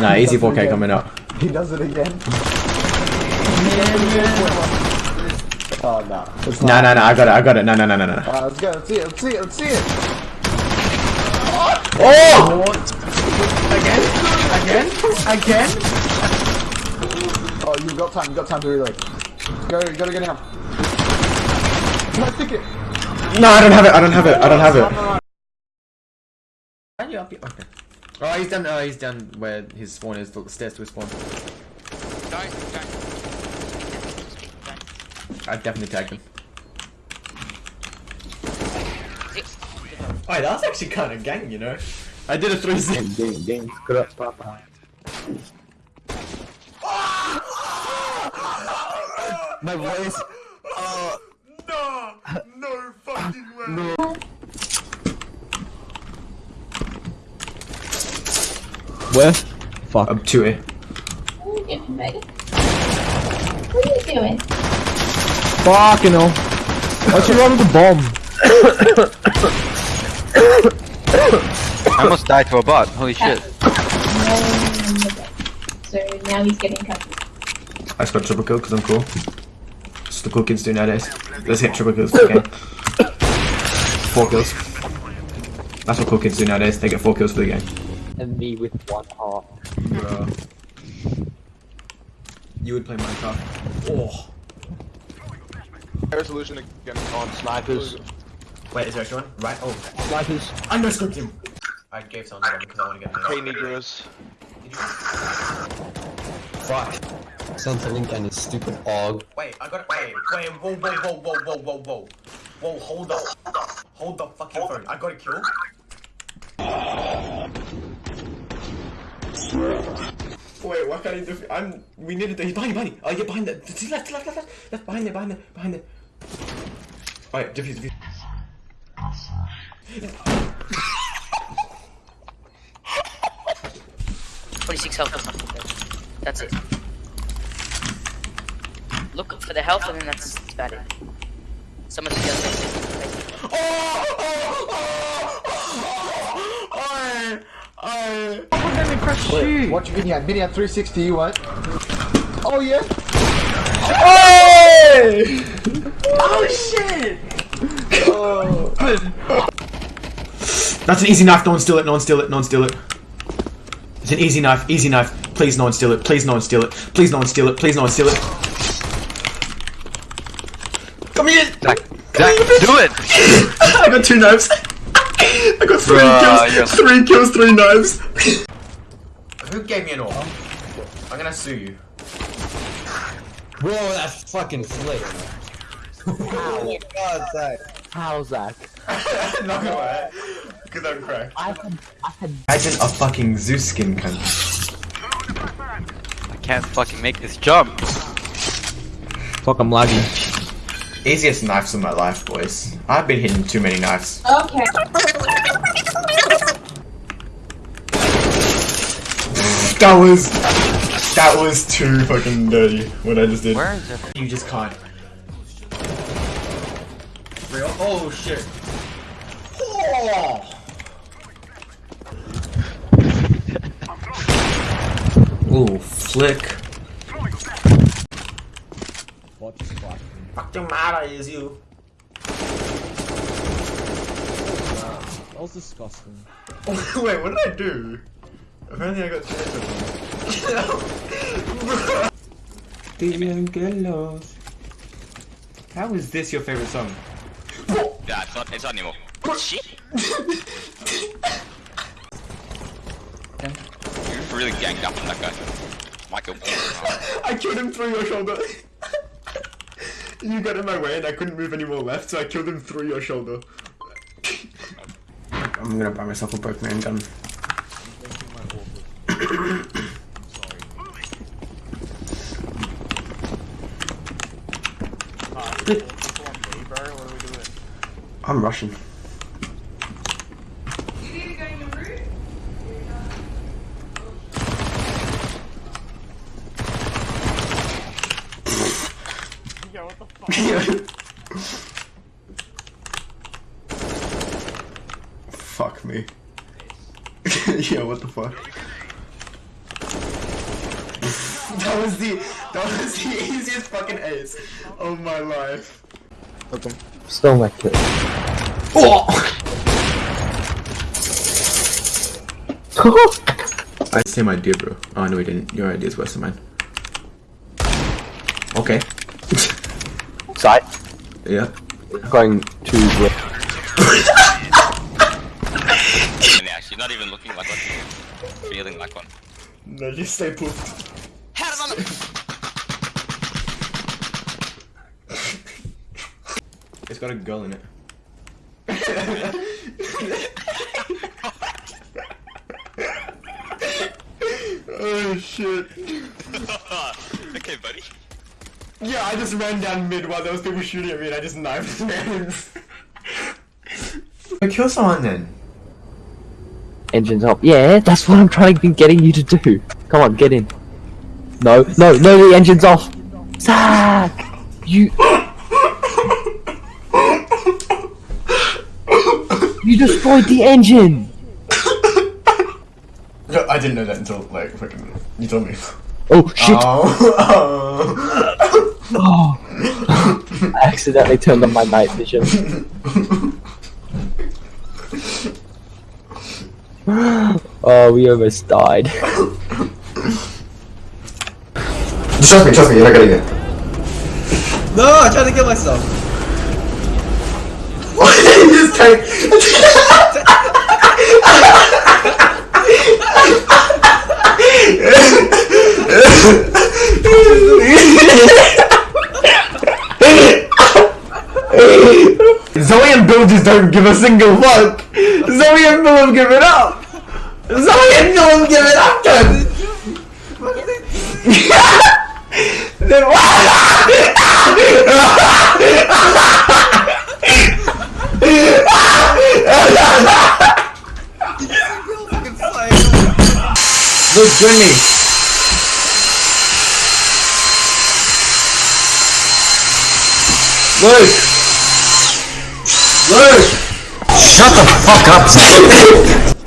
Nah, easy 4K coming up. He does it again. Oh no. It's Nah, nah, nah, I got it, I got it. Nah, nah, nah, nah, nah. Alright, let's go. Let's see it. Let's see it. Let's see it. Oh! Again? Again? Again? Oh, you've got time. You've got time to reload. Go, go to get him. No, stick it. No, I don't have it, I don't have it, I don't have it. Okay. Oh, he's down. oh, he's down where his spawn is, the stairs to his spawn. Don't, don't. I definitely tagged him. Six. Oh, that was actually kind of gang, you know? I did a 360. Game, game, scrap, papa. My voice. No! No fucking way! No. Where? Fuck. Up to it. What are you doing, Megan? What are you doing? Fucking hell. Why'd you run with the bomb? I almost died to a bot. Holy shit. So now he's getting cut. I just got triple kill because I'm cool. It's the cool kids do nowadays. Let's hit triple kills for the game. Four kills. That's what cool kids do nowadays. They get four kills for the game. And me with one heart. Bro. You would play Minecraft. Oh. Resolution again on Snipers. Wait, is there extra one? Right? Oh. Snipers. I no scoped him! I gave someone to them because I want to get Hey Negroes. Fuck. Sent a link and his stupid og. Wait, I got it. Wait, wait, whoa, whoa, whoa, whoa, whoa, whoa, whoa. Whoa, hold up. Hold the fucking phone. I got a kill. Wait, what can I do? I'm. We needed to. He's behind, you, behind. you. Oh, yeah, behind the. to Left, left, left, left. Left, behind there, behind there, behind there. Alright, defuse, defuse. Twenty-six health. That's it. Look for the health, and then that's about it. Someone's the other side. Oh, oh, oh, oh, oh, oh, oh. Wait, watch Minion. Minion 360, you what? Oh yeah. Hey! Oh shit! Oh. That's an easy knife, no one steal it, no one steal it, no one steal it. It's an easy knife, easy knife. Please no one steal it, please no one steal it, please no one steal it, please no one steal it. Come here! Zach, Come Zach, here, do it! I got two knives. I got three Bruh, kills, you're- three kills, three knives. Who gave me an orb? I'm gonna sue you. Bro, that's fucking slick. Oh God, Zach. How, Zach? Not gonna lie. Because I'm cracked. I had, I had Imagine a fucking Zeus skin cunt. I can't fucking make this jump. Fuck, I'm lagging. Easiest knives of my life, boys. I've been hitting too many knives. Okay. That was... That was too fucking dirty, what I just did. Where is it? You just can't. Real? Oh shit. Oh! Ooh, flick. What just fuck? Fucking matter is you. Ah, that was disgusting. Wait, what did I do? Apparently I got Triangelos. How is this your favorite song? Yeah, it's not. It's not anymore. Shit. You really ganged up on that guy, Michael. I killed him through your shoulder. you got in my way and I couldn't move any more left, so I killed him through your shoulder. I'm gonna buy myself a Pokemon gun. I'm Russian. fuck me. yeah, what the fuck? That was the that was the easiest fucking ace of my life. Still my kill. Oh! I same idea, bro. Oh no, we didn't. Your idea is worse than mine. Okay. Side. Yeah. Going to left. And actually, not even looking like one. Feeling like one. No, just stay poofed. It's got a girl in it. oh shit. okay, buddy. Yeah, I just ran down mid while those people shooting at me and I just knifed this man. Kill someone then. Engines up. Yeah, that's what I'm trying to be getting you to do. Come on, get in. No, no, no, the engine's off. Zach! You. you destroyed the engine! No, I didn't know that until like fucking you told me. Oh shit! Oh, Oh. I accidentally turned on my night vision. oh, we almost died. Trust me, trust me, you're not getting it. No, I tried to kill myself. Why did you just take? Zoe and Bill just don't give a single fuck. Zoe and Bill have given up. Zoe and Bill have given up. Then then Look, join me. Luke! Luke! Shut the fuck up,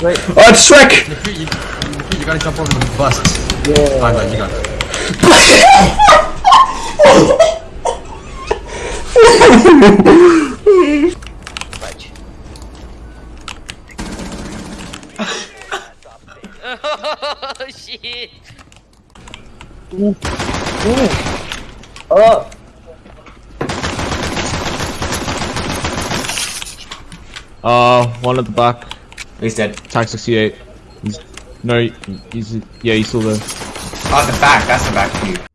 Zach! Oh, it's Shrek! You, you, you gotta jump over the bus. Yeah. Alright, bud, you got it. Oh shit! Oh! Uh, one at the back. He's dead. Tank 68. He's, no, he's, yeah, he's still there. Oh, the back, that's the back view.